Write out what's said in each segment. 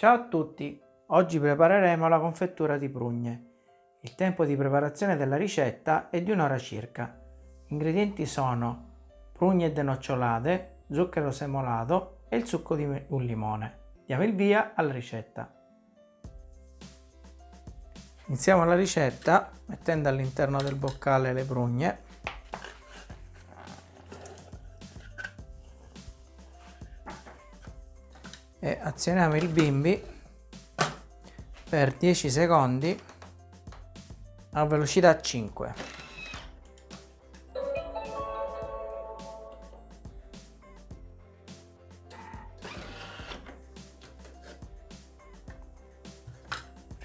Ciao a tutti! Oggi prepareremo la confettura di prugne. Il tempo di preparazione della ricetta è di un'ora circa. Gli ingredienti sono prugne denocciolate, zucchero semolato e il succo di un limone. Diamo il via alla ricetta. Iniziamo la ricetta mettendo all'interno del boccale le prugne e azioniamo il bimbi per 10 secondi a velocità 5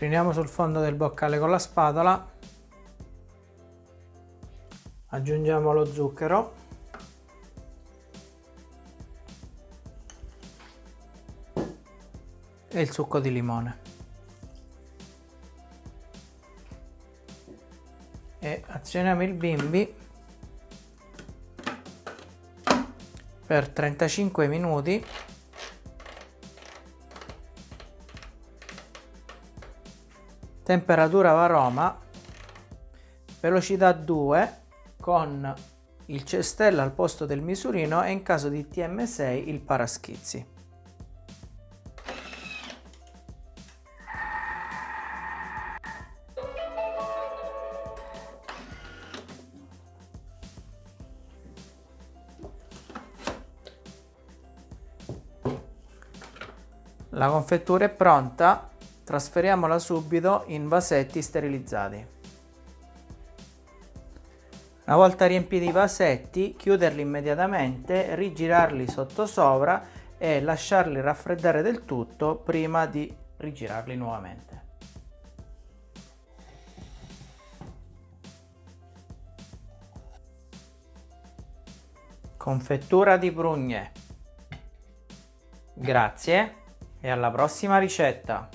riuniamo sul fondo del boccale con la spatola. Aggiungiamo lo zucchero e il succo di limone. E azioniamo il bimbi per 35 minuti. Temperatura varoma velocità 2 con il cestello al posto del misurino e in caso di TM6 il paraschizzi La confettura è pronta, trasferiamola subito in vasetti sterilizzati. Una volta riempiti i vasetti, chiuderli immediatamente, rigirarli sottosopra e lasciarli raffreddare del tutto prima di rigirarli nuovamente. Confettura di prugne. Grazie e alla prossima ricetta!